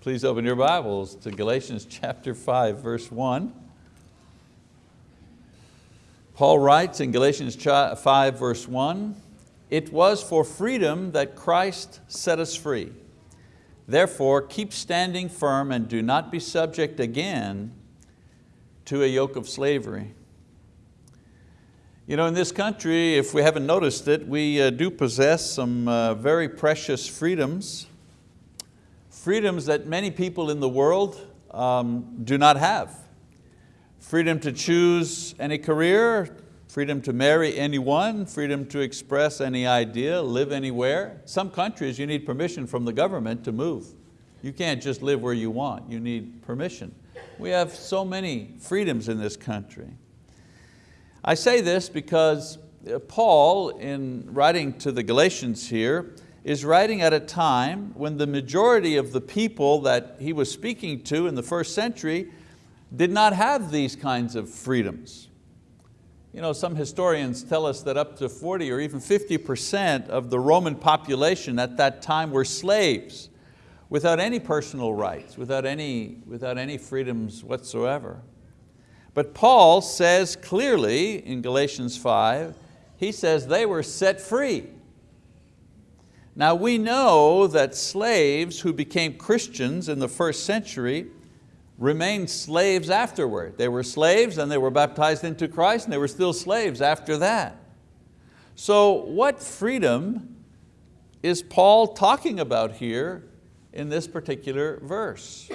Please open your Bibles to Galatians chapter 5, verse 1. Paul writes in Galatians 5, verse 1, It was for freedom that Christ set us free. Therefore, keep standing firm and do not be subject again to a yoke of slavery. You know, in this country, if we haven't noticed it, we uh, do possess some uh, very precious freedoms freedoms that many people in the world um, do not have. Freedom to choose any career, freedom to marry anyone, freedom to express any idea, live anywhere. Some countries you need permission from the government to move. You can't just live where you want, you need permission. We have so many freedoms in this country. I say this because uh, Paul, in writing to the Galatians here, is writing at a time when the majority of the people that he was speaking to in the first century did not have these kinds of freedoms. You know, some historians tell us that up to 40 or even 50% of the Roman population at that time were slaves without any personal rights, without any, without any freedoms whatsoever. But Paul says clearly in Galatians 5, he says they were set free. Now we know that slaves who became Christians in the first century remained slaves afterward. They were slaves and they were baptized into Christ and they were still slaves after that. So what freedom is Paul talking about here in this particular verse?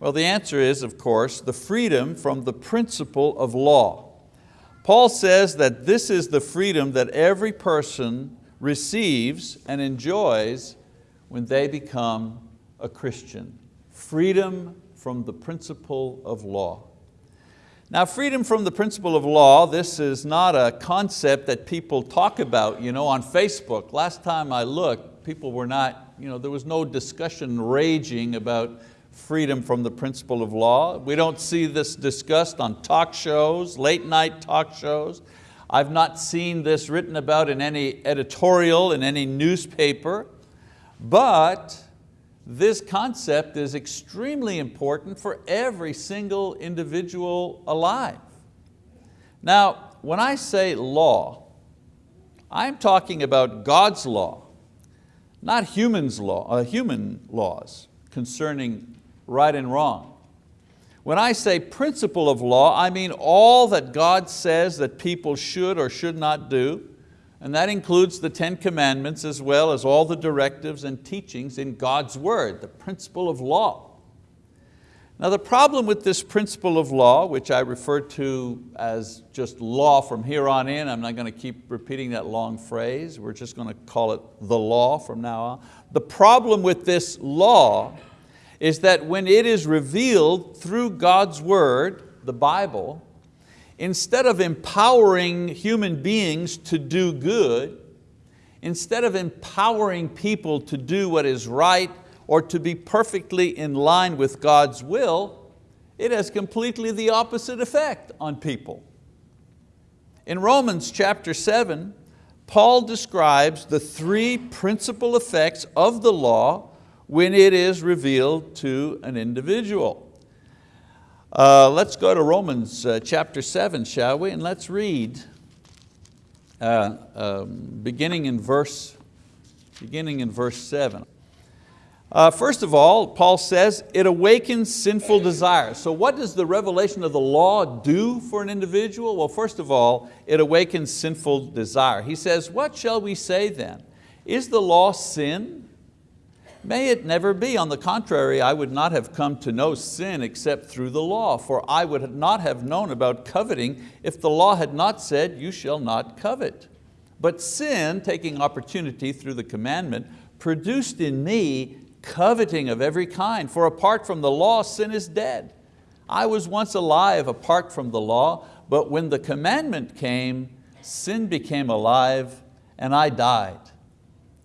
Well, the answer is, of course, the freedom from the principle of law. Paul says that this is the freedom that every person receives and enjoys when they become a Christian. Freedom from the principle of law. Now freedom from the principle of law, this is not a concept that people talk about you know, on Facebook. Last time I looked, people were not, you know, there was no discussion raging about freedom from the principle of law. We don't see this discussed on talk shows, late night talk shows. I've not seen this written about in any editorial, in any newspaper, but this concept is extremely important for every single individual alive. Now, when I say law, I'm talking about God's law, not humans law, uh, human laws concerning right and wrong. When I say principle of law, I mean all that God says that people should or should not do, and that includes the Ten Commandments as well as all the directives and teachings in God's word, the principle of law. Now the problem with this principle of law, which I refer to as just law from here on in, I'm not going to keep repeating that long phrase, we're just going to call it the law from now on. The problem with this law is that when it is revealed through God's word, the Bible, instead of empowering human beings to do good, instead of empowering people to do what is right or to be perfectly in line with God's will, it has completely the opposite effect on people. In Romans chapter seven, Paul describes the three principal effects of the law when it is revealed to an individual. Uh, let's go to Romans uh, chapter 7, shall we? And let's read, uh, um, beginning, in verse, beginning in verse 7. Uh, first of all, Paul says, it awakens sinful desires. So what does the revelation of the law do for an individual? Well, first of all, it awakens sinful desire. He says, what shall we say then? Is the law sin? May it never be. On the contrary, I would not have come to know sin except through the law, for I would not have known about coveting if the law had not said, you shall not covet. But sin, taking opportunity through the commandment, produced in me coveting of every kind, for apart from the law, sin is dead. I was once alive apart from the law, but when the commandment came, sin became alive and I died.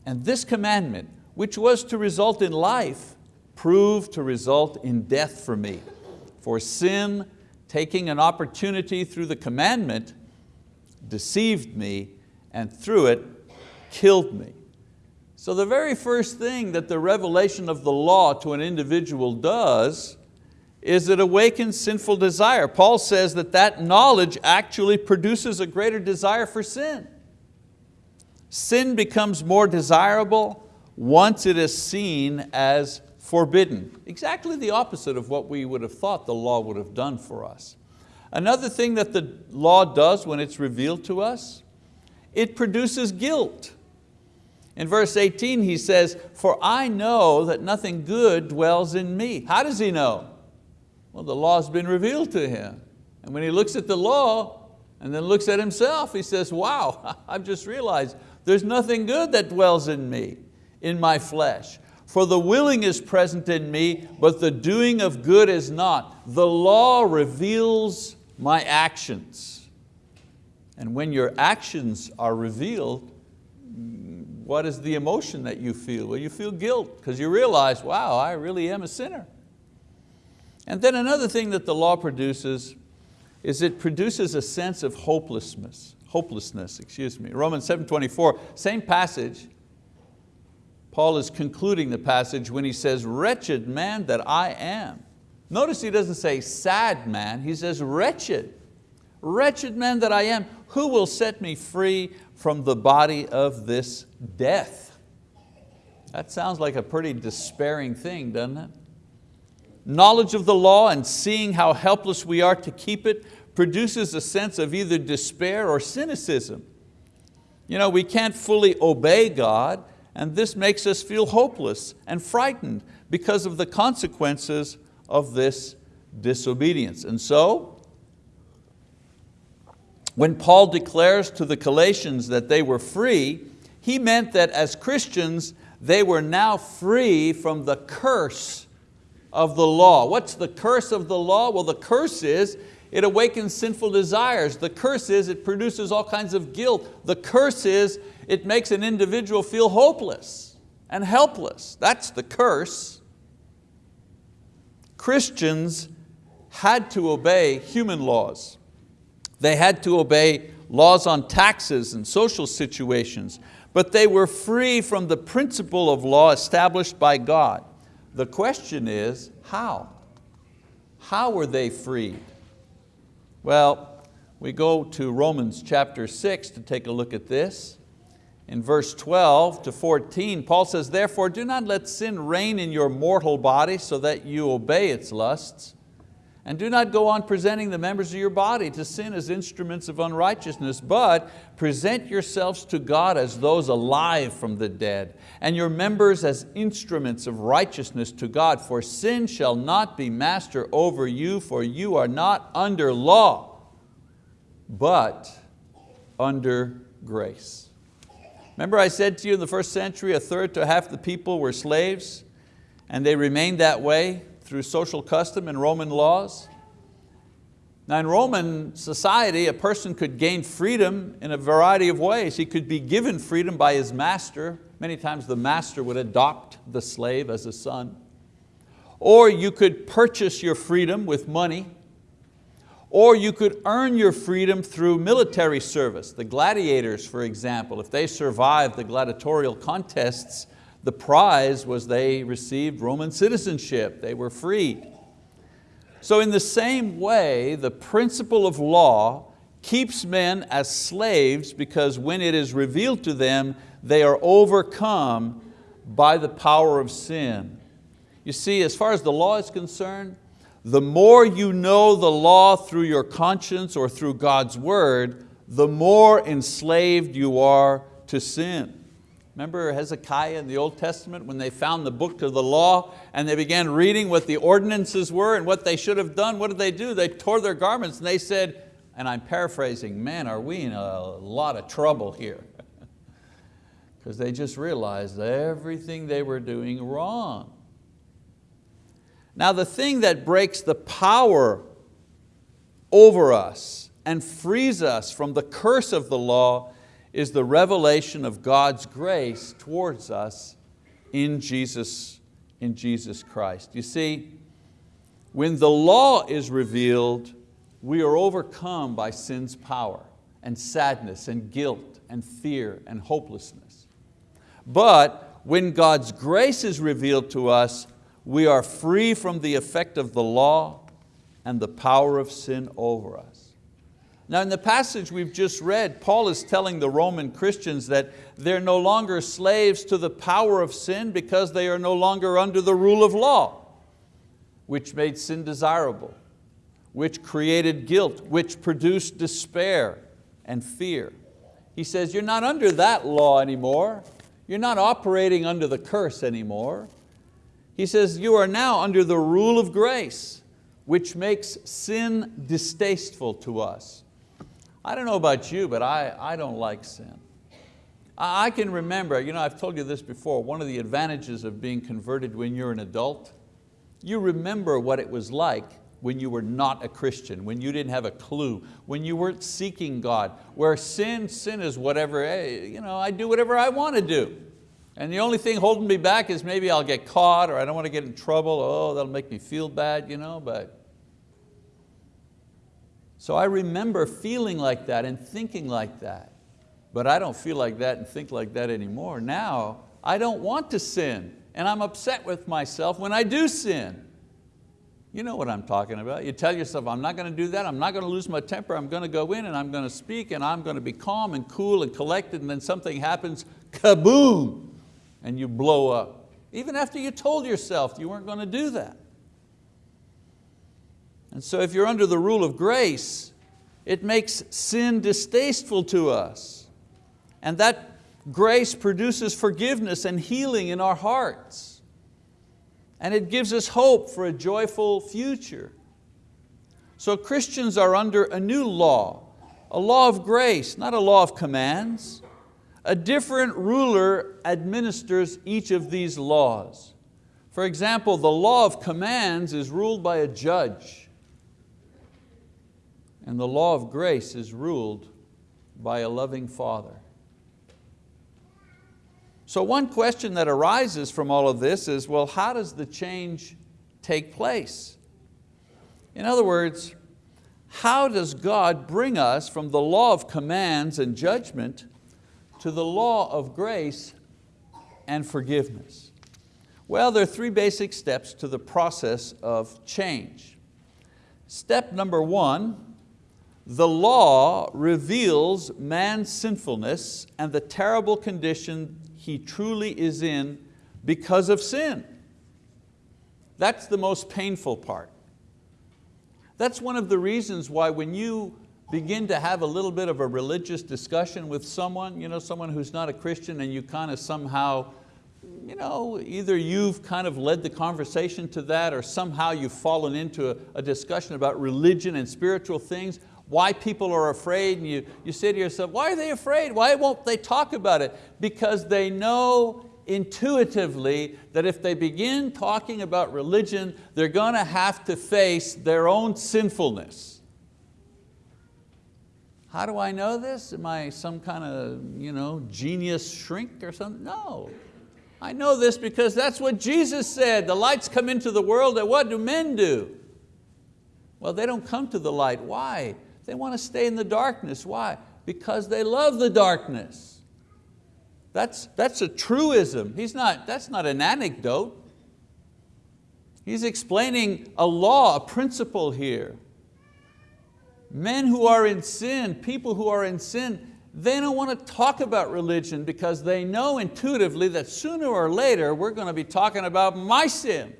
And this commandment, which was to result in life, proved to result in death for me. For sin, taking an opportunity through the commandment, deceived me and through it killed me. So the very first thing that the revelation of the law to an individual does is it awakens sinful desire. Paul says that that knowledge actually produces a greater desire for sin. Sin becomes more desirable once it is seen as forbidden. Exactly the opposite of what we would have thought the law would have done for us. Another thing that the law does when it's revealed to us, it produces guilt. In verse 18 he says, for I know that nothing good dwells in me. How does he know? Well, the law's been revealed to him. And when he looks at the law and then looks at himself, he says, wow, I've just realized there's nothing good that dwells in me, in my flesh. For the willing is present in me, but the doing of good is not. The law reveals my actions. And when your actions are revealed, what is the emotion that you feel? Well, you feel guilt because you realize, wow, I really am a sinner. And then another thing that the law produces is it produces a sense of hopelessness, hopelessness, excuse me. Romans 7.24, same passage, Paul is concluding the passage when he says, wretched man that I am. Notice he doesn't say sad man, he says wretched. Wretched man that I am, who will set me free from the body of this death. That sounds like a pretty despairing thing, doesn't it? Knowledge of the law and seeing how helpless we are to keep it produces a sense of either despair or cynicism. You know, we can't fully obey God and this makes us feel hopeless and frightened because of the consequences of this disobedience. And so when Paul declares to the Galatians that they were free, he meant that as Christians, they were now free from the curse of the law. What's the curse of the law? Well, the curse is it awakens sinful desires. The curse is it produces all kinds of guilt. The curse is it makes an individual feel hopeless and helpless. That's the curse. Christians had to obey human laws. They had to obey laws on taxes and social situations, but they were free from the principle of law established by God. The question is, how? How were they freed? Well, we go to Romans chapter six to take a look at this. In verse 12 to 14, Paul says, therefore do not let sin reign in your mortal body so that you obey its lusts. And do not go on presenting the members of your body to sin as instruments of unrighteousness, but present yourselves to God as those alive from the dead, and your members as instruments of righteousness to God. For sin shall not be master over you, for you are not under law, but under grace. Remember I said to you in the first century, a third to half the people were slaves, and they remained that way through social custom and Roman laws. Now in Roman society, a person could gain freedom in a variety of ways. He could be given freedom by his master. Many times the master would adopt the slave as a son. Or you could purchase your freedom with money. Or you could earn your freedom through military service. The gladiators, for example, if they survived the gladiatorial contests, the prize was they received Roman citizenship, they were freed. So in the same way, the principle of law keeps men as slaves because when it is revealed to them, they are overcome by the power of sin. You see, as far as the law is concerned, the more you know the law through your conscience or through God's word, the more enslaved you are to sin. Remember Hezekiah in the Old Testament when they found the book of the law and they began reading what the ordinances were and what they should have done, what did they do? They tore their garments and they said, and I'm paraphrasing, man, are we in a lot of trouble here? Because they just realized everything they were doing wrong. Now the thing that breaks the power over us and frees us from the curse of the law is the revelation of God's grace towards us in Jesus, in Jesus Christ. You see, when the law is revealed, we are overcome by sin's power and sadness and guilt and fear and hopelessness. But When God's grace is revealed to us, we are free from the effect of the law and the power of sin over us. Now in the passage we've just read, Paul is telling the Roman Christians that they're no longer slaves to the power of sin because they are no longer under the rule of law, which made sin desirable, which created guilt, which produced despair and fear. He says, you're not under that law anymore. You're not operating under the curse anymore. He says, you are now under the rule of grace, which makes sin distasteful to us. I don't know about you, but I, I don't like sin. I, I can remember, you know, I've told you this before, one of the advantages of being converted when you're an adult, you remember what it was like when you were not a Christian, when you didn't have a clue, when you weren't seeking God, where sin, sin is whatever, hey, you know, I do whatever I want to do. And the only thing holding me back is maybe I'll get caught or I don't want to get in trouble. Oh, that'll make me feel bad, you know, but. So I remember feeling like that and thinking like that. But I don't feel like that and think like that anymore. Now, I don't want to sin and I'm upset with myself when I do sin. You know what I'm talking about. You tell yourself, I'm not going to do that, I'm not going to lose my temper, I'm going to go in and I'm going to speak and I'm going to be calm and cool and collected and then something happens, kaboom, and you blow up. Even after you told yourself you weren't going to do that. And so if you're under the rule of grace, it makes sin distasteful to us. And that grace produces forgiveness and healing in our hearts. And it gives us hope for a joyful future. So Christians are under a new law, a law of grace, not a law of commands. A different ruler administers each of these laws. For example, the law of commands is ruled by a judge and the law of grace is ruled by a loving Father. So one question that arises from all of this is, well, how does the change take place? In other words, how does God bring us from the law of commands and judgment to the law of grace and forgiveness? Well, there are three basic steps to the process of change. Step number one, the law reveals man's sinfulness and the terrible condition he truly is in because of sin. That's the most painful part. That's one of the reasons why when you begin to have a little bit of a religious discussion with someone, you know, someone who's not a Christian and you kind of somehow, you know, either you've kind of led the conversation to that or somehow you've fallen into a, a discussion about religion and spiritual things, why people are afraid and you, you say to yourself, why are they afraid? Why won't they talk about it? Because they know intuitively that if they begin talking about religion, they're going to have to face their own sinfulness. How do I know this? Am I some kind of you know, genius shrink or something? No. I know this because that's what Jesus said. The lights come into the world and what do men do? Well, they don't come to the light. Why? They want to stay in the darkness. Why? Because they love the darkness. That's, that's a truism. He's not, that's not an anecdote. He's explaining a law, a principle here. Men who are in sin, people who are in sin, they don't want to talk about religion because they know intuitively that sooner or later we're going to be talking about my sin.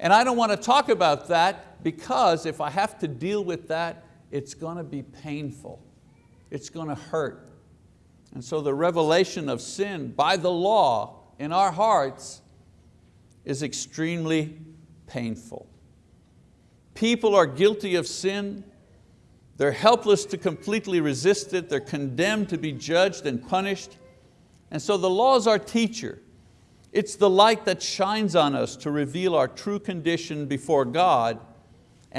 And I don't want to talk about that because if I have to deal with that, it's going to be painful. It's going to hurt. And so the revelation of sin by the law in our hearts is extremely painful. People are guilty of sin. They're helpless to completely resist it. They're condemned to be judged and punished. And so the law is our teacher. It's the light that shines on us to reveal our true condition before God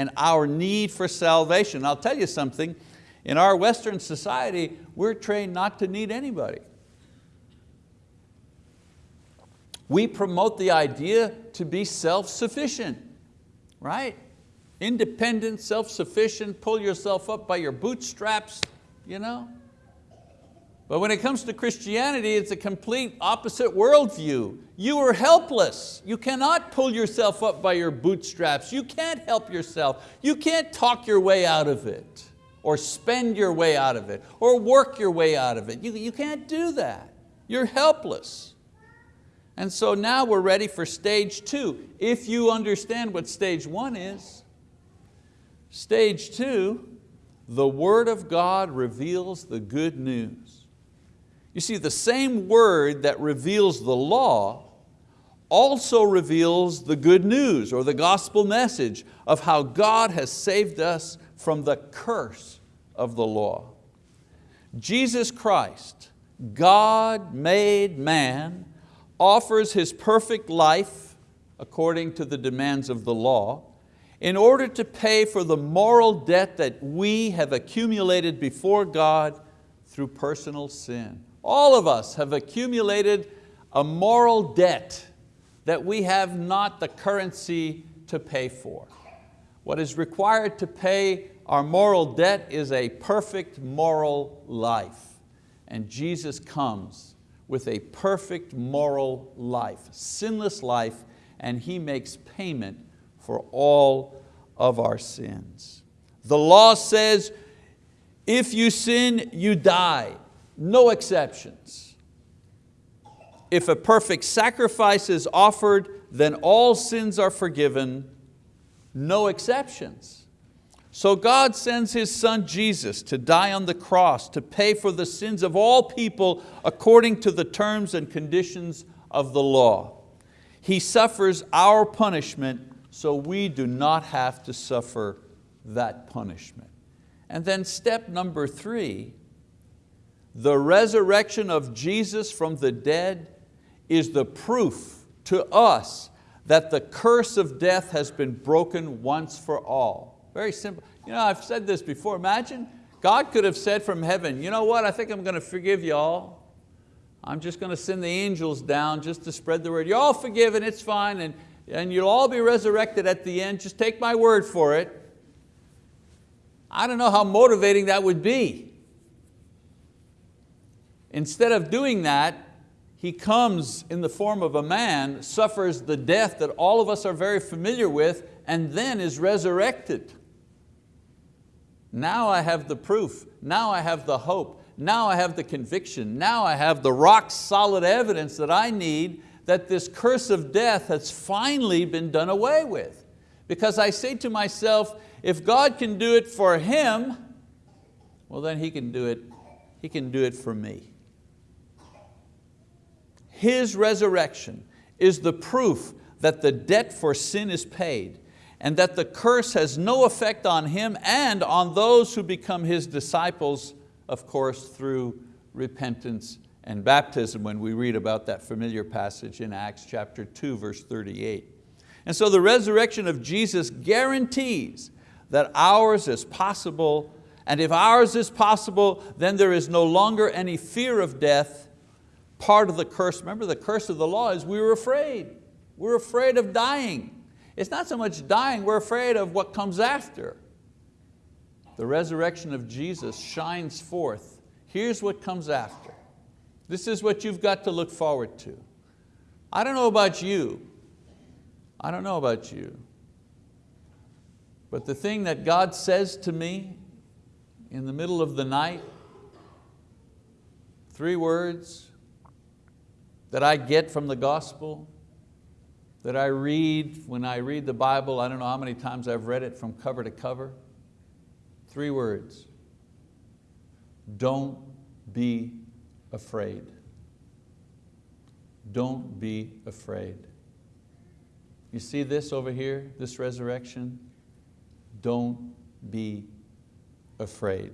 and our need for salvation. I'll tell you something, in our Western society, we're trained not to need anybody. We promote the idea to be self-sufficient, right? Independent, self-sufficient, pull yourself up by your bootstraps, you know? But when it comes to Christianity, it's a complete opposite worldview. You are helpless. You cannot pull yourself up by your bootstraps. You can't help yourself. You can't talk your way out of it or spend your way out of it or work your way out of it. You, you can't do that. You're helpless. And so now we're ready for stage two, if you understand what stage one is. Stage two, the word of God reveals the good news. You see, the same word that reveals the law also reveals the good news or the gospel message of how God has saved us from the curse of the law. Jesus Christ, God made man, offers His perfect life according to the demands of the law in order to pay for the moral debt that we have accumulated before God through personal sin. All of us have accumulated a moral debt that we have not the currency to pay for. What is required to pay our moral debt is a perfect moral life. And Jesus comes with a perfect moral life, sinless life, and He makes payment for all of our sins. The law says, if you sin, you die. No exceptions. If a perfect sacrifice is offered, then all sins are forgiven, no exceptions. So God sends His Son Jesus to die on the cross to pay for the sins of all people according to the terms and conditions of the law. He suffers our punishment so we do not have to suffer that punishment. And then step number three, the resurrection of Jesus from the dead is the proof to us that the curse of death has been broken once for all. Very simple. You know, I've said this before. Imagine God could have said from heaven, you know what, I think I'm going to forgive you all. I'm just going to send the angels down just to spread the word. You're all forgiven, it's fine, and, and you'll all be resurrected at the end. Just take my word for it. I don't know how motivating that would be. Instead of doing that, He comes in the form of a man, suffers the death that all of us are very familiar with, and then is resurrected. Now I have the proof, now I have the hope, now I have the conviction, now I have the rock solid evidence that I need that this curse of death has finally been done away with. Because I say to myself, if God can do it for him, well then He can do it, He can do it for me. His resurrection is the proof that the debt for sin is paid and that the curse has no effect on Him and on those who become His disciples, of course, through repentance and baptism when we read about that familiar passage in Acts chapter 2, verse 38. And so the resurrection of Jesus guarantees that ours is possible, and if ours is possible, then there is no longer any fear of death part of the curse, remember the curse of the law is we were afraid. We're afraid of dying. It's not so much dying, we're afraid of what comes after. The resurrection of Jesus shines forth. Here's what comes after. This is what you've got to look forward to. I don't know about you. I don't know about you. But the thing that God says to me in the middle of the night, three words, that I get from the gospel, that I read when I read the Bible, I don't know how many times I've read it from cover to cover. Three words, don't be afraid. Don't be afraid. You see this over here, this resurrection? Don't be afraid.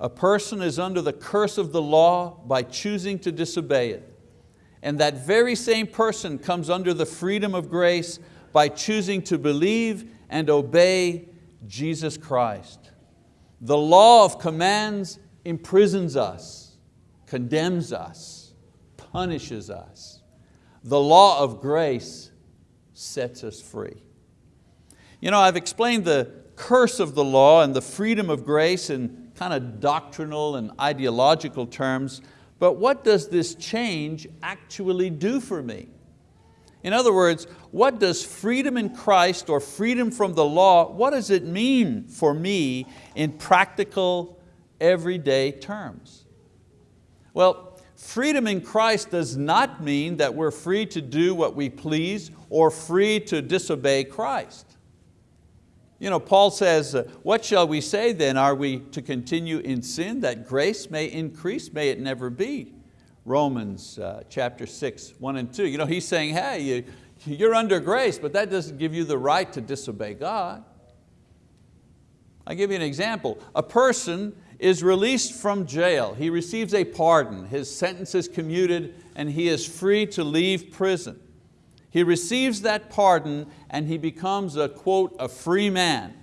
A person is under the curse of the law by choosing to disobey it. And that very same person comes under the freedom of grace by choosing to believe and obey Jesus Christ. The law of commands imprisons us, condemns us, punishes us. The law of grace sets us free. You know, I've explained the curse of the law and the freedom of grace in kind of doctrinal and ideological terms, but what does this change actually do for me? In other words, what does freedom in Christ or freedom from the law, what does it mean for me in practical, everyday terms? Well, freedom in Christ does not mean that we're free to do what we please or free to disobey Christ. You know, Paul says, uh, what shall we say then? Are we to continue in sin that grace may increase? May it never be. Romans uh, chapter 6, 1 and 2. You know, he's saying, hey, you, you're under grace, but that doesn't give you the right to disobey God. I'll give you an example. A person is released from jail. He receives a pardon. His sentence is commuted and he is free to leave prison. He receives that pardon and he becomes a, quote, a free man.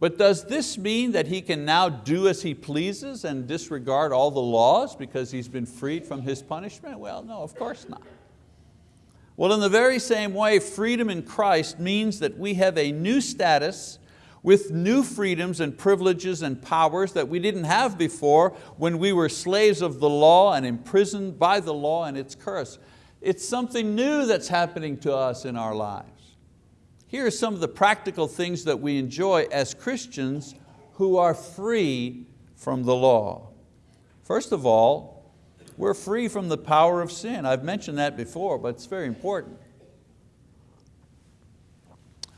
But does this mean that he can now do as he pleases and disregard all the laws because he's been freed from his punishment? Well, no, of course not. Well, in the very same way, freedom in Christ means that we have a new status with new freedoms and privileges and powers that we didn't have before when we were slaves of the law and imprisoned by the law and its curse. It's something new that's happening to us in our lives. Here are some of the practical things that we enjoy as Christians who are free from the law. First of all, we're free from the power of sin. I've mentioned that before, but it's very important.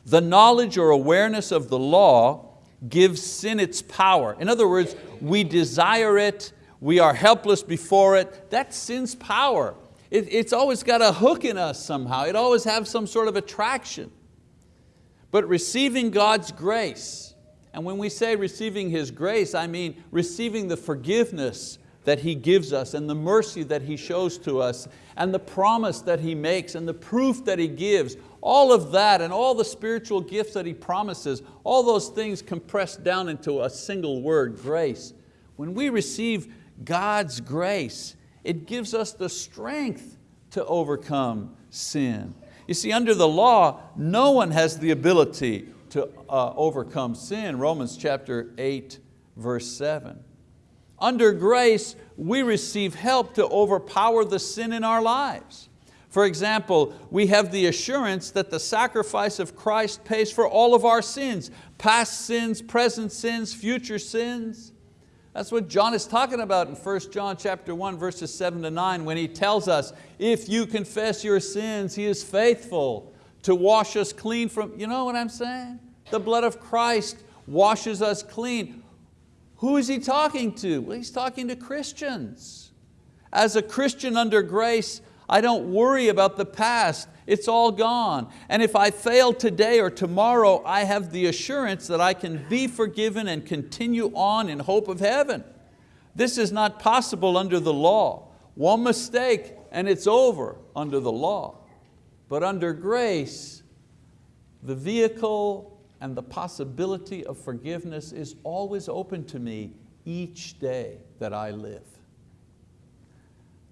The knowledge or awareness of the law gives sin its power. In other words, we desire it, we are helpless before it. That's sin's power. It, it's always got a hook in us somehow. It always has some sort of attraction. But receiving God's grace, and when we say receiving His grace, I mean receiving the forgiveness that He gives us and the mercy that He shows to us and the promise that He makes and the proof that He gives, all of that and all the spiritual gifts that He promises, all those things compressed down into a single word, grace. When we receive God's grace, it gives us the strength to overcome sin. You see, under the law, no one has the ability to uh, overcome sin, Romans chapter 8, verse 7. Under grace, we receive help to overpower the sin in our lives. For example, we have the assurance that the sacrifice of Christ pays for all of our sins, past sins, present sins, future sins. That's what John is talking about in 1 John chapter 1, verses 7 to 9, when he tells us, if you confess your sins, He is faithful to wash us clean from, you know what I'm saying? The blood of Christ washes us clean. Who is He talking to? Well, He's talking to Christians. As a Christian under grace, I don't worry about the past, it's all gone. And if I fail today or tomorrow, I have the assurance that I can be forgiven and continue on in hope of heaven. This is not possible under the law. One mistake and it's over under the law. But under grace, the vehicle and the possibility of forgiveness is always open to me each day that I live.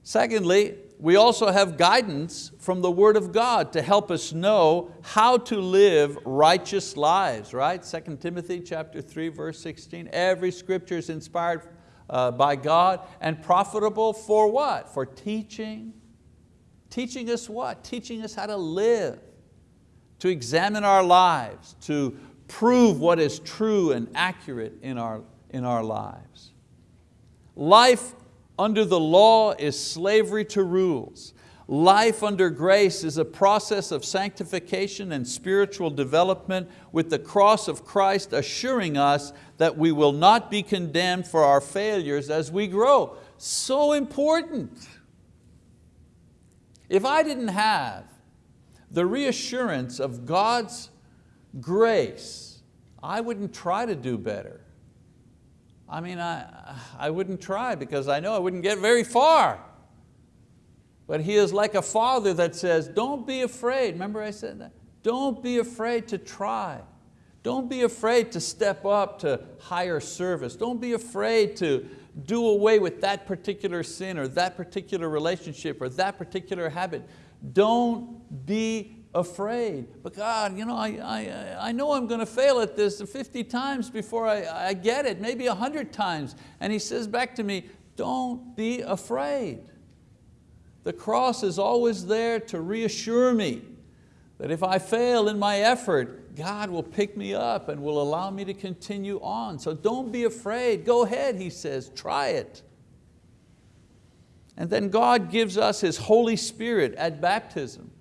Secondly, we also have guidance from the word of God to help us know how to live righteous lives, right? 2 Timothy chapter 3, verse 16, every scripture is inspired uh, by God and profitable for what? For teaching. Teaching us what? Teaching us how to live, to examine our lives, to prove what is true and accurate in our, in our lives. Life under the law is slavery to rules. Life under grace is a process of sanctification and spiritual development with the cross of Christ assuring us that we will not be condemned for our failures as we grow. So important. If I didn't have the reassurance of God's grace, I wouldn't try to do better. I mean, I, I wouldn't try because I know I wouldn't get very far. But He is like a father that says, don't be afraid. Remember I said that? Don't be afraid to try. Don't be afraid to step up to higher service. Don't be afraid to do away with that particular sin or that particular relationship or that particular habit. Don't be afraid. But God, you know, I, I, I know I'm going to fail at this 50 times before I, I get it, maybe 100 times. And He says back to me, don't be afraid. The cross is always there to reassure me that if I fail in my effort, God will pick me up and will allow me to continue on. So don't be afraid, go ahead, He says, try it. And then God gives us His Holy Spirit at baptism.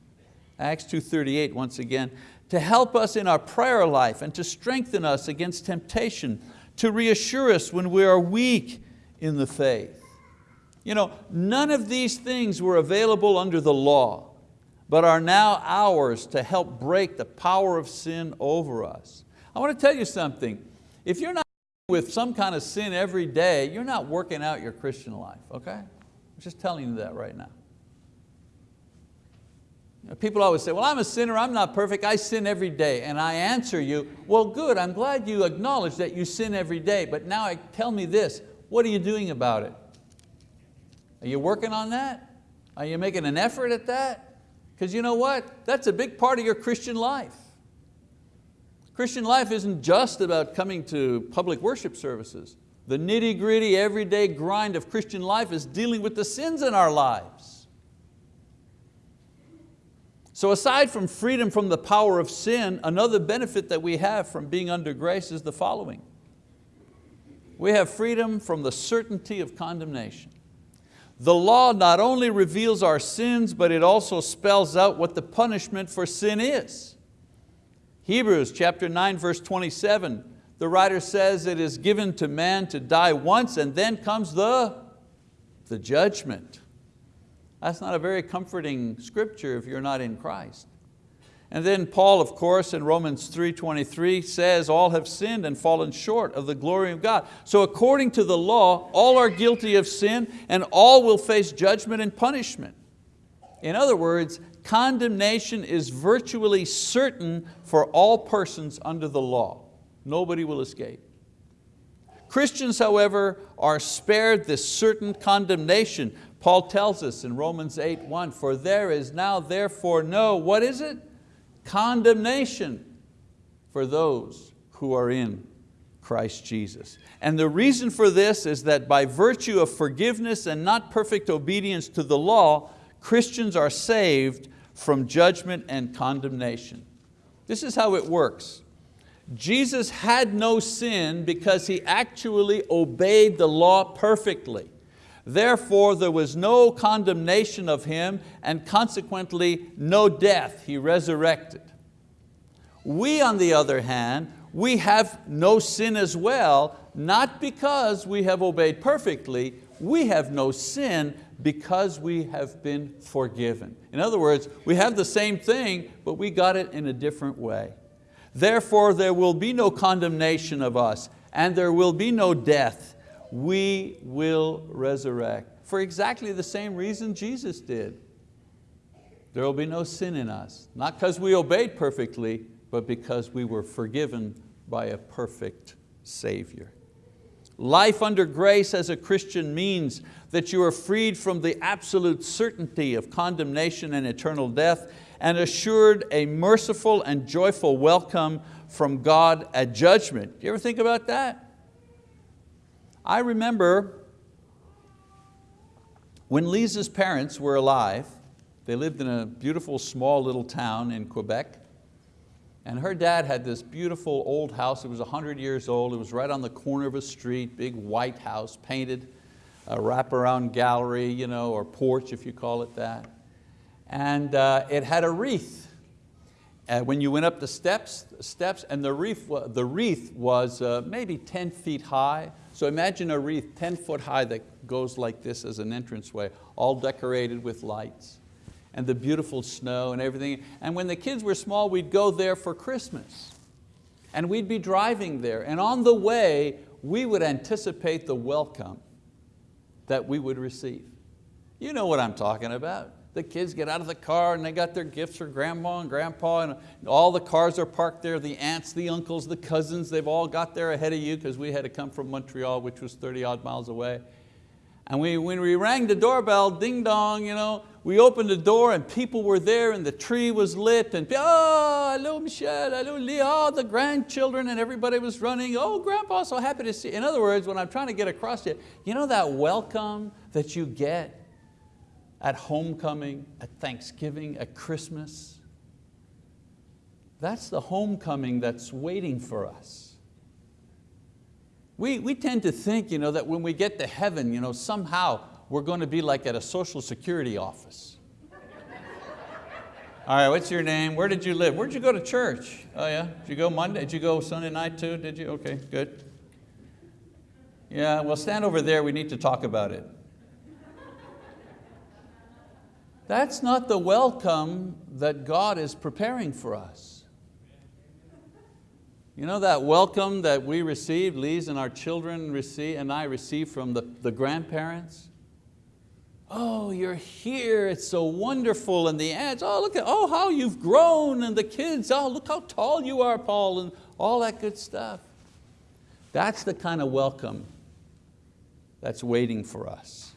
Acts 2.38 once again, to help us in our prayer life and to strengthen us against temptation, to reassure us when we are weak in the faith. You know, none of these things were available under the law, but are now ours to help break the power of sin over us. I want to tell you something. If you're not with some kind of sin every day, you're not working out your Christian life, okay? I'm just telling you that right now. People always say, well, I'm a sinner, I'm not perfect, I sin every day. And I answer you, well, good, I'm glad you acknowledge that you sin every day, but now tell me this, what are you doing about it? Are you working on that? Are you making an effort at that? Because you know what? That's a big part of your Christian life. Christian life isn't just about coming to public worship services. The nitty gritty, everyday grind of Christian life is dealing with the sins in our lives. So aside from freedom from the power of sin, another benefit that we have from being under grace is the following. We have freedom from the certainty of condemnation. The law not only reveals our sins, but it also spells out what the punishment for sin is. Hebrews chapter 9, verse 27, the writer says it is given to man to die once and then comes the, the judgment. That's not a very comforting scripture if you're not in Christ. And then Paul, of course, in Romans 3.23 says, all have sinned and fallen short of the glory of God. So according to the law, all are guilty of sin and all will face judgment and punishment. In other words, condemnation is virtually certain for all persons under the law. Nobody will escape. Christians, however, are spared this certain condemnation. Paul tells us in Romans 8, 1, for there is now therefore no, what is it? condemnation for those who are in Christ Jesus. And the reason for this is that by virtue of forgiveness and not perfect obedience to the law, Christians are saved from judgment and condemnation. This is how it works. Jesus had no sin because He actually obeyed the law perfectly. Therefore there was no condemnation of him and consequently no death, he resurrected. We on the other hand, we have no sin as well, not because we have obeyed perfectly, we have no sin because we have been forgiven. In other words, we have the same thing, but we got it in a different way. Therefore there will be no condemnation of us, and there will be no death, we will resurrect. For exactly the same reason Jesus did. There will be no sin in us, not because we obeyed perfectly, but because we were forgiven by a perfect Savior. Life under grace as a Christian means that you are freed from the absolute certainty of condemnation and eternal death and assured a merciful and joyful welcome from God at judgment. Do you ever think about that? I remember when Lisa's parents were alive, they lived in a beautiful small little town in Quebec, and her dad had this beautiful old house. It was 100 years old. It was right on the corner of a street, big white house, painted, a wraparound gallery, you know, or porch if you call it that. And uh, it had a wreath. Uh, when you went up the steps, steps and the wreath, the wreath was uh, maybe 10 feet high, so imagine a wreath 10 foot high that goes like this as an entranceway, all decorated with lights and the beautiful snow and everything. And when the kids were small, we'd go there for Christmas. And we'd be driving there. And on the way, we would anticipate the welcome that we would receive. You know what I'm talking about the kids get out of the car and they got their gifts for grandma and grandpa and all the cars are parked there, the aunts, the uncles, the cousins, they've all got there ahead of you because we had to come from Montreal, which was 30 odd miles away. And we, when we rang the doorbell, ding dong, you know, we opened the door and people were there and the tree was lit and oh, hello Michelle, hello Leah, the grandchildren and everybody was running. Oh, grandpa, so happy to see you. In other words, when I'm trying to get across to you, you know that welcome that you get at homecoming, at Thanksgiving, at Christmas? That's the homecoming that's waiting for us. We, we tend to think you know, that when we get to heaven, you know, somehow we're going to be like at a social security office. All right, what's your name? Where did you live? Where did you go to church? Oh yeah, did you go Monday? Did you go Sunday night too? Did you? Okay, good. Yeah, well stand over there, we need to talk about it. That's not the welcome that God is preparing for us. You know that welcome that we received, Lee's and our children receive, and I received from the, the grandparents? oh, you're here, it's so wonderful, and the ads, oh, look at, oh, how you've grown, and the kids, oh, look how tall you are, Paul, and all that good stuff. That's the kind of welcome that's waiting for us.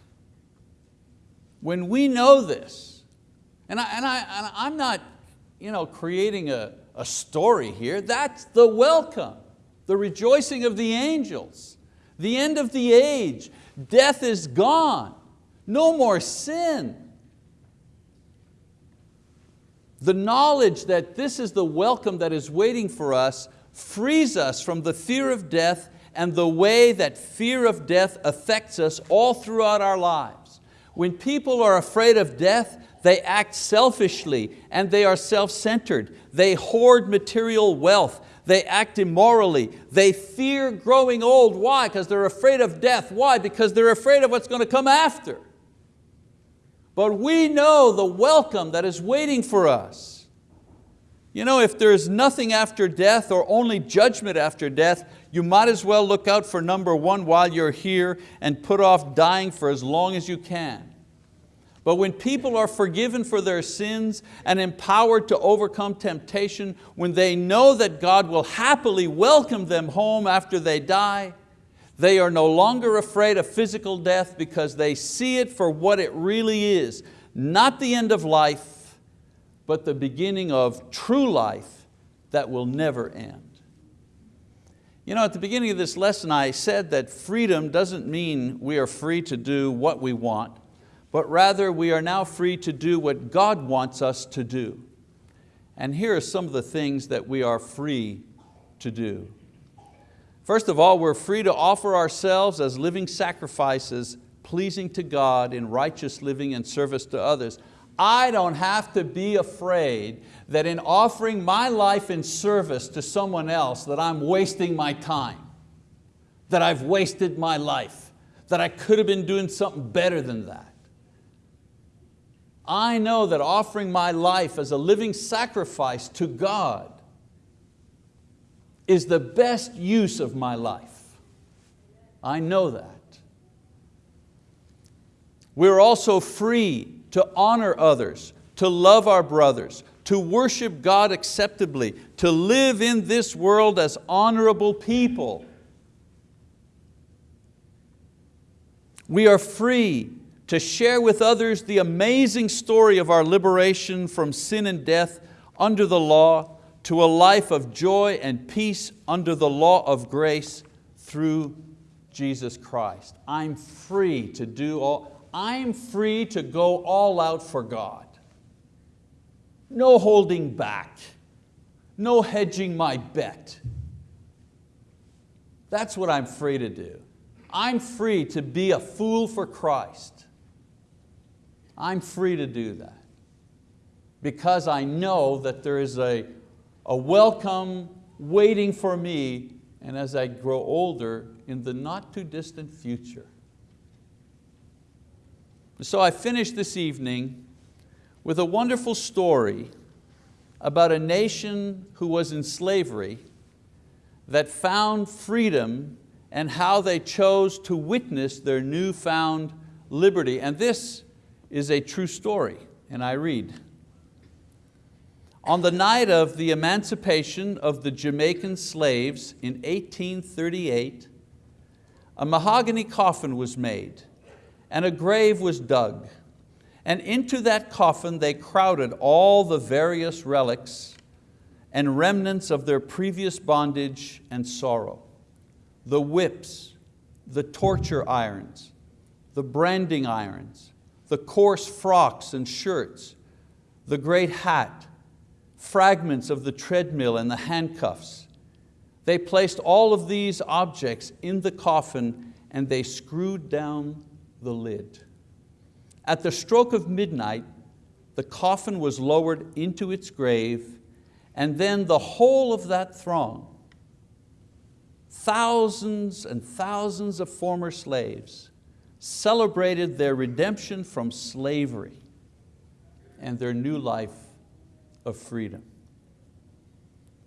When we know this, and, I, and, I, and I'm not you know, creating a, a story here, that's the welcome, the rejoicing of the angels, the end of the age, death is gone. No more sin. The knowledge that this is the welcome that is waiting for us frees us from the fear of death and the way that fear of death affects us all throughout our lives. When people are afraid of death, they act selfishly and they are self-centered. They hoard material wealth. They act immorally. They fear growing old. Why? Because they're afraid of death. Why? Because they're afraid of what's going to come after. But we know the welcome that is waiting for us. You know, if there's nothing after death or only judgment after death, you might as well look out for number one while you're here and put off dying for as long as you can. But when people are forgiven for their sins and empowered to overcome temptation, when they know that God will happily welcome them home after they die, they are no longer afraid of physical death because they see it for what it really is, not the end of life, but the beginning of true life that will never end. You know, at the beginning of this lesson I said that freedom doesn't mean we are free to do what we want, but rather we are now free to do what God wants us to do. And here are some of the things that we are free to do. First of all, we're free to offer ourselves as living sacrifices pleasing to God in righteous living and service to others. I don't have to be afraid that in offering my life in service to someone else that I'm wasting my time, that I've wasted my life, that I could have been doing something better than that. I know that offering my life as a living sacrifice to God is the best use of my life. I know that. We're also free to honor others, to love our brothers, to worship God acceptably, to live in this world as honorable people. We are free to share with others the amazing story of our liberation from sin and death under the law to a life of joy and peace under the law of grace through Jesus Christ. I'm free to do all, I'm free to go all out for God. No holding back, no hedging my bet. That's what I'm free to do. I'm free to be a fool for Christ. I'm free to do that because I know that there is a a welcome waiting for me and as I grow older in the not too distant future. So I finished this evening with a wonderful story about a nation who was in slavery that found freedom and how they chose to witness their newfound liberty. And this is a true story, and I read. On the night of the emancipation of the Jamaican slaves in 1838, a mahogany coffin was made and a grave was dug. And into that coffin they crowded all the various relics and remnants of their previous bondage and sorrow. The whips, the torture irons, the branding irons, the coarse frocks and shirts, the great hat, fragments of the treadmill and the handcuffs. They placed all of these objects in the coffin and they screwed down the lid. At the stroke of midnight, the coffin was lowered into its grave and then the whole of that throng, thousands and thousands of former slaves, celebrated their redemption from slavery and their new life of freedom.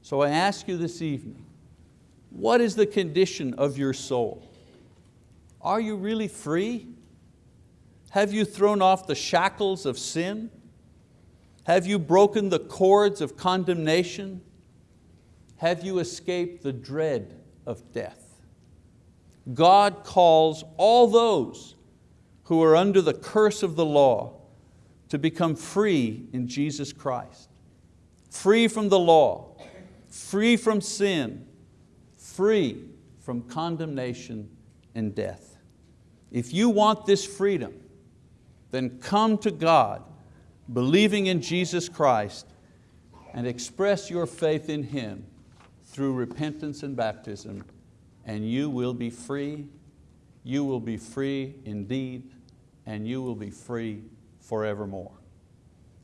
So I ask you this evening, what is the condition of your soul? Are you really free? Have you thrown off the shackles of sin? Have you broken the cords of condemnation? Have you escaped the dread of death? God calls all those who are under the curse of the law to become free in Jesus Christ. Free from the law, free from sin, free from condemnation and death. If you want this freedom, then come to God, believing in Jesus Christ, and express your faith in Him through repentance and baptism, and you will be free, you will be free indeed, and you will be free forevermore.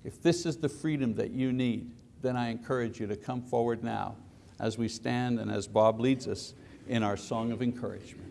If this is the freedom that you need, then I encourage you to come forward now as we stand and as Bob leads us in our song of encouragement.